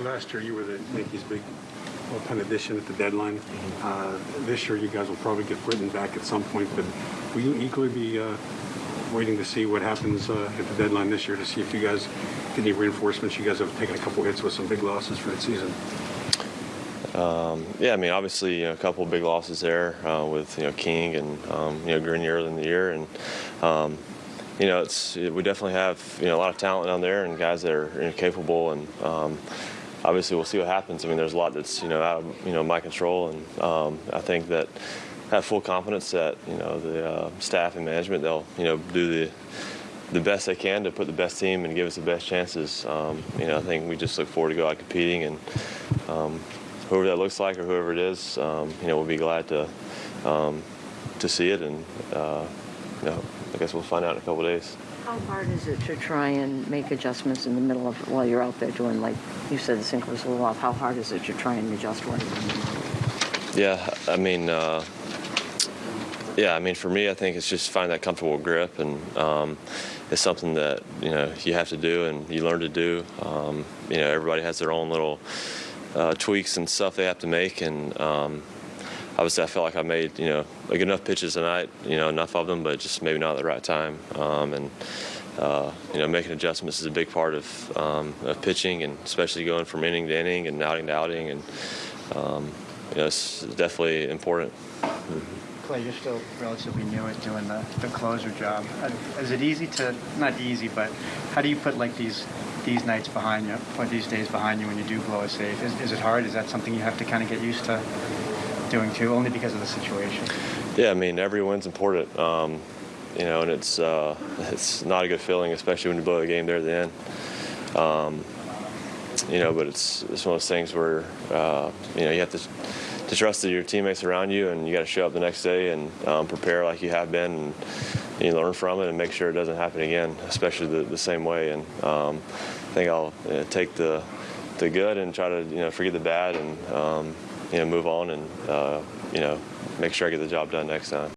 Last year you were the Yankees' big bullpen addition at the deadline. Uh, This year you guys will probably get Britton back at some point, but will you equally be uh, waiting to see what happens uh, at the deadline this year to see if you guys get any reinforcements? You guys have taken a couple hits with some big losses for the season. Yeah, I mean, obviously, you know, a couple of big losses there uh, with you know King and um, you know Grenier in the year, and um, you know, it's we definitely have you know a lot of talent down there and guys that are you know, capable, and um, obviously we'll see what happens. I mean, there's a lot that's you know out of you know my control, and um, I think that I have full confidence that you know the uh, staff and management they'll you know do the the best they can to put the best team and give us the best chances. Um, you know, I think we just look forward to go out competing and um, whoever that looks like or whoever it is, um, you know, we'll be glad to um, to see it, and uh, you know, I guess we'll find out in a couple days. How hard is it to try and make adjustments in the middle of, while you're out there doing, like you said, the sink was a little off, how hard is it to try and adjust one? Yeah, I mean, uh, yeah, I mean, for me, I think it's just find that comfortable grip, and um, it's something that you know you have to do and you learn to do. Um, you know, everybody has their own little uh, tweaks and stuff they have to make, and um, obviously, I felt like I made you know like enough pitches tonight, you know, enough of them, but just maybe not at the right time, um, and. Uh, you know, making adjustments is a big part of, um, of pitching, and especially going from inning to inning and outing to outing, and um, you know, it's definitely important. Clay, you're still relatively new at doing the, the closer job. Uh, Is it easy to, not easy, but how do you put like these these nights behind you, or these days behind you when you do blow a save? Is, is it hard? Is that something you have to kind of get used to doing too, only because of the situation? Yeah, I mean, every win's important, um, you know, and it's uh, it's not a good feeling, especially when you blow a game there at the end. Um, you know, but it's it's one of those things where uh, you know you have to to trust your teammates around you, and you got to show up the next day and um, prepare like you have been, and, you learn from it and make sure it doesn't happen again, especially the, the same way. And um, I think I'll uh, take the the good and try to you know forget the bad and um, you know move on and uh, you know make sure I get the job done next time.